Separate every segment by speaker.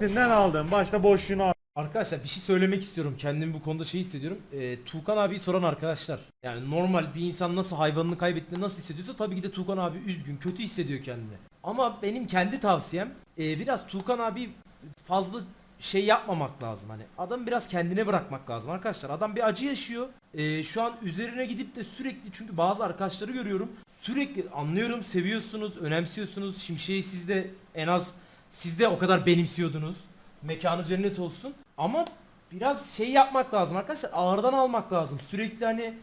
Speaker 1: Sinden aldım. Başta boşluğunu al.
Speaker 2: Arkadaşlar bir şey söylemek istiyorum. Kendimi bu konuda şey hissediyorum. Ee, Tuğkan abi soran arkadaşlar. Yani normal bir insan nasıl hayvanını kaybettiğinde nasıl hissediyorsa tabii ki de Tuğkan abi üzgün, kötü hissediyor kendini. Ama benim kendi tavsiyem e, biraz Tuğkan abi fazla şey yapmamak lazım. Hani adam biraz kendine bırakmak lazım arkadaşlar. Adam bir acı yaşıyor. Ee, şu an üzerine gidip de sürekli çünkü bazı arkadaşları görüyorum. Sürekli anlıyorum, seviyorsunuz, önemsiyorsunuz. Şimşek'i siz de en az siz de o kadar benimsiyordunuz. Mekanı cennet olsun. Ama biraz şey yapmak lazım arkadaşlar. Ağırdan almak lazım. Sürekli hani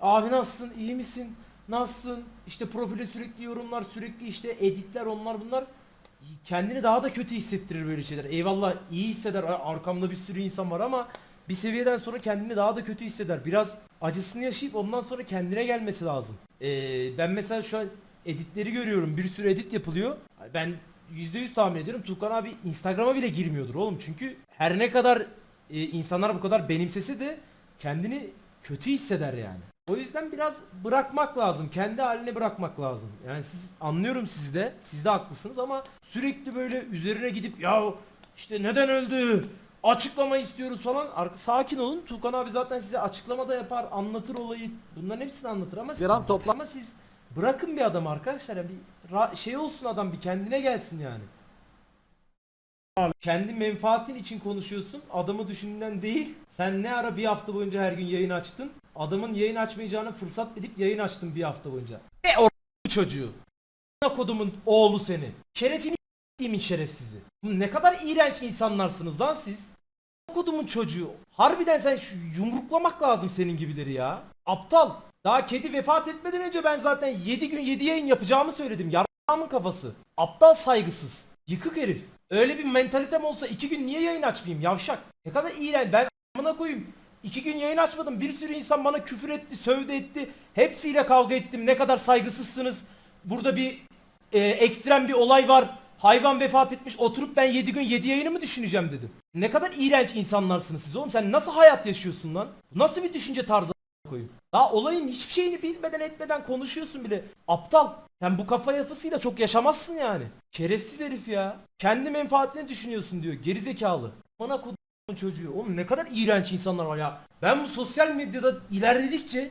Speaker 2: abi nasılsın, iyi misin, nasılsın? İşte profile sürekli yorumlar, sürekli işte editler onlar bunlar. Kendini daha da kötü hissettirir böyle şeyler. Eyvallah iyi hisseder. Ar- Arkamda bir sürü insan var ama bir seviyeden sonra kendini daha da kötü hisseder. Biraz acısını yaşayıp ondan sonra kendine gelmesi lazım. Ee, ben mesela şu an editleri görüyorum. Bir sürü edit yapılıyor. Ben %100 tahmin ediyorum. Tukan abi Instagram'a bile girmiyordur oğlum. Çünkü her ne kadar e, insanlar bu kadar benimsese de kendini kötü hisseder yani. O yüzden biraz bırakmak lazım. Kendi haline bırakmak lazım. Yani siz anlıyorum siz de. Siz de haklısınız ama sürekli böyle üzerine gidip ya işte neden öldü? Açıklama istiyoruz falan. Sakin olun. Tukan abi zaten size açıklama da yapar, anlatır olayı. Bunların hepsini anlatır ama
Speaker 3: Gram topla-
Speaker 2: ama siz bırakın bir adam arkadaşlar. Yani bir şey olsun adam bir kendine gelsin yani. Kendi menfaatin için konuşuyorsun. Adamı düşündüğünden değil. Sen ne ara bir hafta boyunca her gün yayın açtın? Adamın yayın açmayacağını fırsat bilip yayın açtın bir hafta boyunca. E o çocuğu. A**ına kodumun oğlu seni. Şerefini s**timin şerefsizi. Ne kadar iğrenç insanlarsınız lan siz. A**ına Kodumun çocuğu. Harbiden sen şu yumruklamak lazım senin gibileri ya. Aptal. Daha kedi vefat etmeden önce ben zaten 7 gün 7 yayın yapacağımı söyledim. Yarrağımın kafası. Aptal saygısız. Yıkık herif. Öyle bir mentalitem olsa 2 gün niye yayın açmayayım yavşak? Ne kadar iğrenç. Ben amına koyayım. 2 gün yayın açmadım. Bir sürü insan bana küfür etti, sövdü etti. Hepsiyle kavga ettim. Ne kadar saygısızsınız. Burada bir e, ekstrem bir olay var. Hayvan vefat etmiş. Oturup ben 7 gün 7 yayını mı düşüneceğim dedim. Ne kadar iğrenç insanlarsınız siz oğlum. Sen nasıl hayat yaşıyorsun lan? Nasıl bir düşünce tarzı koyayım? Daha olayın hiçbir şeyini bilmeden etmeden konuşuyorsun bile. Aptal. Sen bu kafa yapısıyla çok yaşamazsın yani. Şerefsiz herif ya. Kendi menfaatini düşünüyorsun diyor. Gerizekalı. Bana kodumun çocuğu. Oğlum ne kadar iğrenç insanlar var ya. Ben bu sosyal medyada ilerledikçe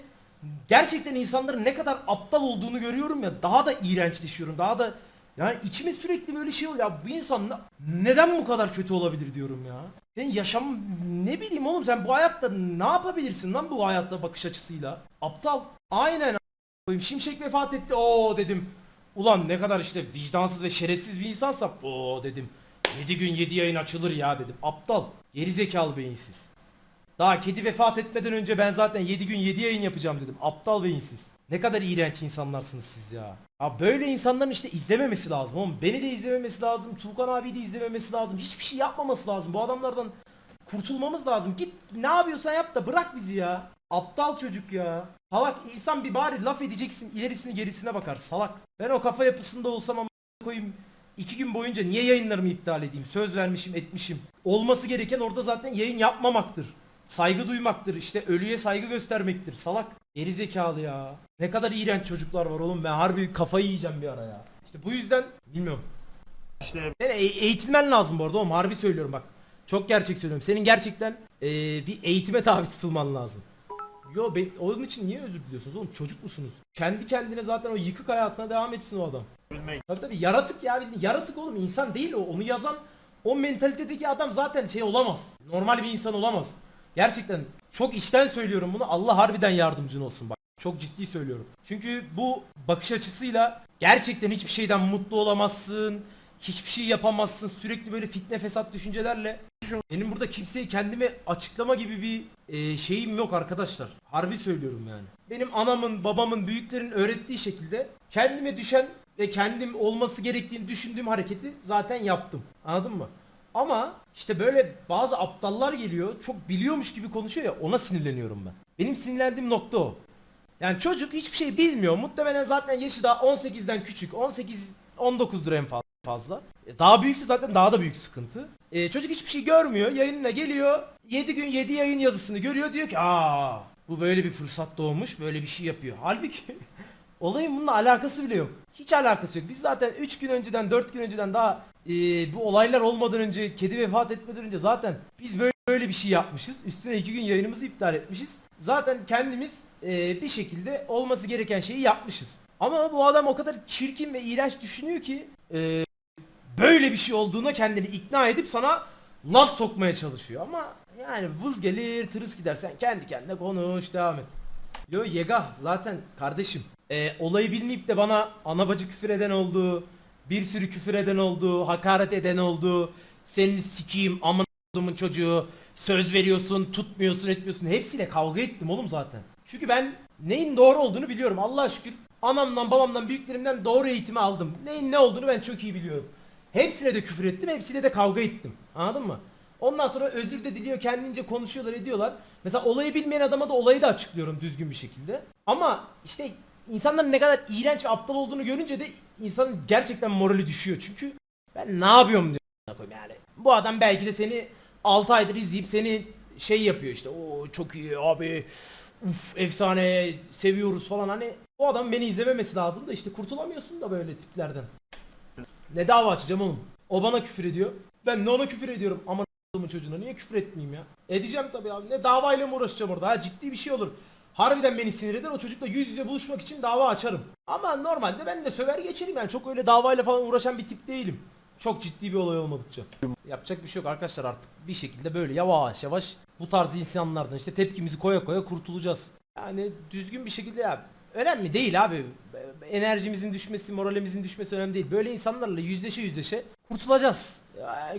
Speaker 2: gerçekten insanların ne kadar aptal olduğunu görüyorum ya. Daha da iğrençleşiyorum. Daha da yani içime sürekli böyle şey oluyor. Ya bu insan na- neden bu kadar kötü olabilir diyorum ya. Sen yaşam ne bileyim oğlum sen bu hayatta ne yapabilirsin lan bu hayatta bakış açısıyla? Aptal. Aynen koyayım. Şimşek vefat etti. Oo dedim. Ulan ne kadar işte vicdansız ve şerefsiz bir insansa o dedim. 7 gün 7 yayın açılır ya dedim. Aptal. Gerizekalı beyinsiz. Daha kedi vefat etmeden önce ben zaten 7 gün 7 yayın yapacağım dedim. Aptal beyinsiz. Ne kadar iğrenç insanlarsınız siz ya. Ya böyle insanların işte izlememesi lazım oğlum. Beni de izlememesi lazım. Tuğkan abi de izlememesi lazım. Hiçbir şey yapmaması lazım. Bu adamlardan kurtulmamız lazım. Git ne yapıyorsan yap da bırak bizi ya. Aptal çocuk ya. Salak insan bir bari laf edeceksin ilerisini gerisine bakar salak. Ben o kafa yapısında olsam ama koyayım iki gün boyunca niye yayınlarımı iptal edeyim? Söz vermişim etmişim. Olması gereken orada zaten yayın yapmamaktır. Saygı duymaktır işte ölüye saygı göstermektir salak. Geri zekalı ya. Ne kadar iğrenç çocuklar var oğlum ben harbi kafayı yiyeceğim bir ara ya. İşte bu yüzden bilmiyorum.
Speaker 1: İşte
Speaker 2: Sen e- eğitilmen lazım bu arada oğlum harbi söylüyorum bak. Çok gerçek söylüyorum. Senin gerçekten e, bir eğitime tabi tutulman lazım. Yo be, onun için niye özür diliyorsunuz oğlum çocuk musunuz? Kendi kendine zaten o yıkık hayatına devam etsin o adam.
Speaker 1: bilmek.
Speaker 2: Tabii tabii yaratık ya bildiğin yaratık oğlum insan değil o. Onu yazan o mentalitedeki adam zaten şey olamaz. Normal bir insan olamaz. Gerçekten çok içten söylüyorum bunu. Allah harbiden yardımcın olsun bak. Çok ciddi söylüyorum. Çünkü bu bakış açısıyla gerçekten hiçbir şeyden mutlu olamazsın. Hiçbir şey yapamazsın. Sürekli böyle fitne fesat düşüncelerle. Benim burada kimseye kendime açıklama gibi bir e, şeyim yok arkadaşlar. Harbi söylüyorum yani. Benim anamın, babamın, büyüklerin öğrettiği şekilde kendime düşen ve kendim olması gerektiğini düşündüğüm hareketi zaten yaptım. Anladın mı? Ama işte böyle bazı aptallar geliyor çok biliyormuş gibi konuşuyor ya ona sinirleniyorum ben. Benim sinirlendiğim nokta o. Yani çocuk hiçbir şey bilmiyor. Muhtemelen zaten yaşı daha 18'den küçük. 18 19 lira en fa- fazla. E, Daha büyükse zaten daha da büyük sıkıntı. E, çocuk hiçbir şey görmüyor. Yayınına geliyor. 7 gün 7 yayın yazısını görüyor. Diyor ki aa bu böyle bir fırsat doğmuş. Böyle bir şey yapıyor. Halbuki Olayın bununla alakası bile yok. Hiç alakası yok. Biz zaten 3 gün önceden 4 gün önceden daha e, bu olaylar olmadan önce kedi vefat etmeden önce zaten biz böyle böyle bir şey yapmışız. Üstüne 2 gün yayınımızı iptal etmişiz. Zaten kendimiz e, bir şekilde olması gereken şeyi yapmışız. Ama bu adam o kadar çirkin ve iğrenç düşünüyor ki e, böyle bir şey olduğuna kendini ikna edip sana laf sokmaya çalışıyor. Ama yani vız gelir tırıs gider sen kendi kendine konuş devam et. Yo Yega zaten kardeşim e, olayı bilmeyip de bana ana bacı küfür eden oldu. Bir sürü küfür eden oldu. Hakaret eden oldu. Seni sikeyim amın çocuğu. Söz veriyorsun tutmuyorsun etmiyorsun. Hepsiyle kavga ettim oğlum zaten. Çünkü ben neyin doğru olduğunu biliyorum Allah'a şükür. Anamdan babamdan büyüklerimden doğru eğitimi aldım. Neyin ne olduğunu ben çok iyi biliyorum. Hepsine de küfür ettim hepsiyle de kavga ettim. Anladın mı? Ondan sonra özür de diliyor kendince konuşuyorlar ediyorlar. Mesela olayı bilmeyen adama da olayı da açıklıyorum düzgün bir şekilde. Ama işte insanların ne kadar iğrenç ve aptal olduğunu görünce de insanın gerçekten morali düşüyor. Çünkü ben ne yapıyorum diyor. Yani bu adam belki de seni 6 aydır izleyip seni şey yapıyor işte. O çok iyi abi. Uf efsane seviyoruz falan hani. O adam beni izlememesi lazım da işte kurtulamıyorsun da böyle tiplerden. Ne dava açacağım oğlum? O bana küfür ediyor. Ben de ona küfür ediyorum. Ama çocuğuna niye küfür etmeyeyim ya? Edeceğim tabii abi. Ne davayla mı uğraşacağım orada? Ha ciddi bir şey olur. Harbiden beni sinir eder. O çocukla yüz yüze buluşmak için dava açarım. Ama normalde ben de söver geçerim yani. Çok öyle davayla falan uğraşan bir tip değilim. Çok ciddi bir olay olmadıkça. Yapacak bir şey yok arkadaşlar artık. Bir şekilde böyle yavaş yavaş bu tarz insanlardan işte tepkimizi koya koya kurtulacağız. Yani düzgün bir şekilde ya. Önemli değil abi. Enerjimizin düşmesi, moralimizin düşmesi önemli değil. Böyle insanlarla yüzleşe yüzleşe kurtulacağız.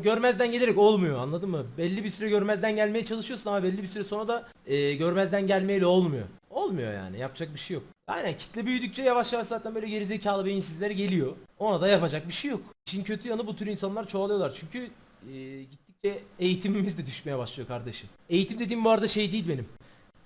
Speaker 2: Görmezden gelerek olmuyor anladın mı? Belli bir süre görmezden gelmeye çalışıyorsun ama belli bir süre sonra da e, görmezden gelmeyle olmuyor. Olmuyor yani yapacak bir şey yok. Aynen kitle büyüdükçe yavaş yavaş zaten böyle gerizekalı beyinsizler geliyor. Ona da yapacak bir şey yok. İşin kötü yanı bu tür insanlar çoğalıyorlar. Çünkü e, gittikçe eğitimimiz de düşmeye başlıyor kardeşim. Eğitim dediğim bu arada şey değil benim.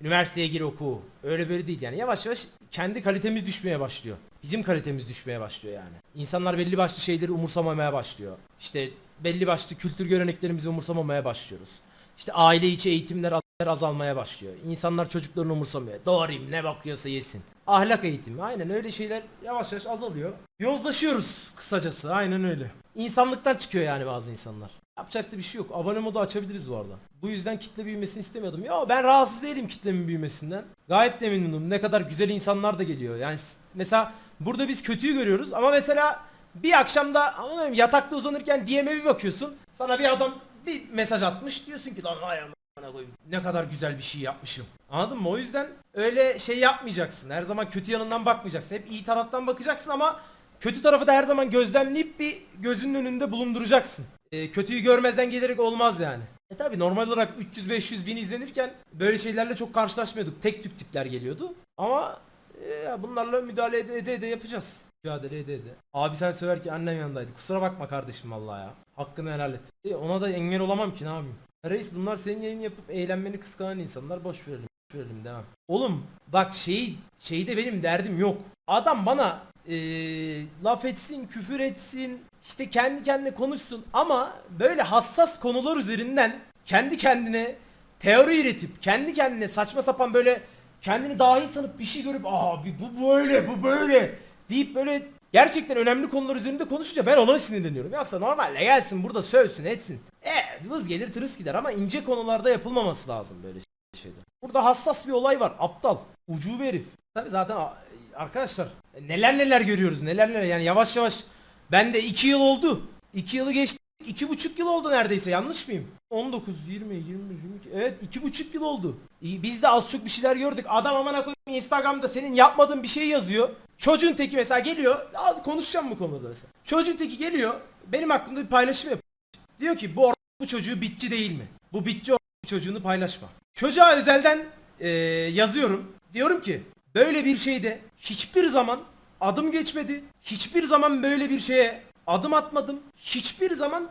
Speaker 2: Üniversiteye gir oku. Öyle böyle değil yani. Yavaş yavaş kendi kalitemiz düşmeye başlıyor. Bizim kalitemiz düşmeye başlıyor yani. İnsanlar belli başlı şeyleri umursamamaya başlıyor. İşte belli başlı kültür göreneklerimizi umursamamaya başlıyoruz. İşte aile içi eğitimler az- azalmaya başlıyor. İnsanlar çocuklarını umursamıyor. Doğrayım ne bakıyorsa yesin. Ahlak eğitimi aynen öyle şeyler yavaş yavaş azalıyor. Yozlaşıyoruz kısacası aynen öyle. İnsanlıktan çıkıyor yani bazı insanlar. Yapacak da bir şey yok. Abone modu açabiliriz bu arada. Bu yüzden kitle büyümesini istemiyordum. Ya ben rahatsız değilim kitlemin büyümesinden. Gayet de memnunum. Ne kadar güzel insanlar da geliyor. Yani mesela burada biz kötüyü görüyoruz ama mesela bir akşamda anlamıyorum yatakta uzanırken DM'e bir bakıyorsun. Sana bir adam bir mesaj atmış. Diyorsun ki lan vay amına koyayım. Ne kadar güzel bir şey yapmışım. Anladın mı? O yüzden öyle şey yapmayacaksın. Her zaman kötü yanından bakmayacaksın. Hep iyi taraftan bakacaksın ama kötü tarafı da her zaman gözlemleyip bir gözünün önünde bulunduracaksın. Ee, kötüyü görmezden gelerek olmaz yani. E tabi normal olarak 300-500 bin izlenirken böyle şeylerle çok karşılaşmıyorduk. Tek tük tipler geliyordu. Ama e, bunlarla müdahale ede ede, ede yapacağız. Mücadele ede ede. Abi sen söyler ki annem yanındaydı. Kusura bakma kardeşim vallahi ya. Hakkını helal et. E, ona da engel olamam ki ne yapayım. Reis bunlar senin yayın yapıp eğlenmeni kıskanan insanlar boş verelim. Boş verelim demem. Oğlum bak şeyi şeyde benim derdim yok. Adam bana eee, laf etsin, küfür etsin, işte kendi kendine konuşsun ama böyle hassas konular üzerinden kendi kendine teori üretip kendi kendine saçma sapan böyle kendini dahi sanıp bir şey görüp abi bu böyle bu böyle deyip böyle gerçekten önemli konular üzerinde konuşunca ben ona sinirleniyorum. Yoksa normalde gelsin burada sövsün etsin. E vız gelir tırıs gider ama ince konularda yapılmaması lazım böyle şeyler. Burada hassas bir olay var. Aptal. Ucube herif. Tabi zaten arkadaşlar neler neler görüyoruz neler neler yani yavaş yavaş ben de 2 yıl oldu. 2 yılı geçti. iki buçuk yıl oldu neredeyse yanlış mıyım? 19, 20, 20, 22 evet iki buçuk yıl oldu. Biz de az çok bir şeyler gördük. Adam amına koyayım Instagram'da senin yapmadığın bir şey yazıyor. Çocuğun teki mesela geliyor. Az konuşacağım bu konuda mesela. Çocuğun teki geliyor. Benim hakkımda bir paylaşım yapıyor. Diyor ki bu bu çocuğu bitçi değil mi? Bu bitçi çocuğunu paylaşma. Çocuğa özelden eee, yazıyorum. Diyorum ki böyle bir şeyde hiçbir zaman adım geçmedi. Hiçbir zaman böyle bir şeye adım atmadım. Hiçbir zaman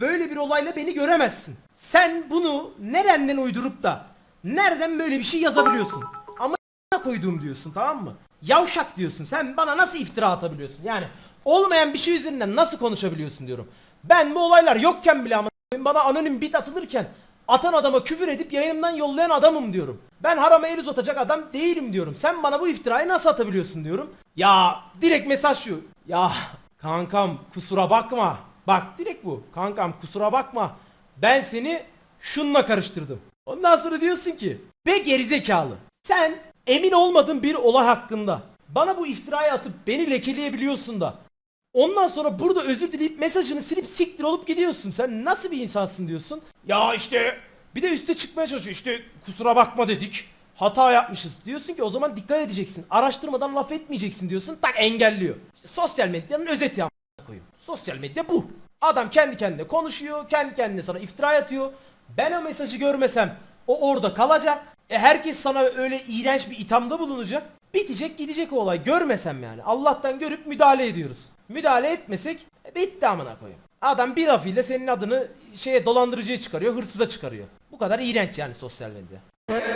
Speaker 2: böyle bir olayla beni göremezsin. Sen bunu nereden uydurup da nereden böyle bir şey yazabiliyorsun? Ama koyduğum diyorsun tamam mı? Yavşak diyorsun. Sen bana nasıl iftira atabiliyorsun? Yani olmayan bir şey üzerinden nasıl konuşabiliyorsun diyorum. Ben bu olaylar yokken bile ama bana anonim bit atılırken atan adama küfür edip yayınımdan yollayan adamım diyorum. Ben harama el uzatacak adam değilim diyorum. Sen bana bu iftirayı nasıl atabiliyorsun diyorum. Ya direkt mesaj şu. Ya kankam kusura bakma. Bak direkt bu. Kankam kusura bakma. Ben seni şununla karıştırdım. Ondan sonra diyorsun ki be gerizekalı. Sen emin olmadığın bir olay hakkında bana bu iftirayı atıp beni lekeleyebiliyorsun da Ondan sonra burada özür dileyip mesajını silip siktir olup gidiyorsun. Sen nasıl bir insansın diyorsun. Ya işte bir de üste çıkmaya çalışıyor. İşte kusura bakma dedik. Hata yapmışız. Diyorsun ki o zaman dikkat edeceksin. Araştırmadan laf etmeyeceksin diyorsun. Tak engelliyor. İşte sosyal medyanın özeti ya. Sosyal medya bu. Adam kendi kendine konuşuyor. Kendi kendine sana iftira atıyor. Ben o mesajı görmesem o orada kalacak. E herkes sana öyle iğrenç bir ithamda bulunacak. Bitecek gidecek o olay. Görmesem yani. Allah'tan görüp müdahale ediyoruz. Müdahale etmesek e, bitti amına koyayım. Adam bir lafıyla senin adını şeye dolandırıcıya çıkarıyor, hırsıza çıkarıyor. Bu kadar iğrenç yani sosyal medya.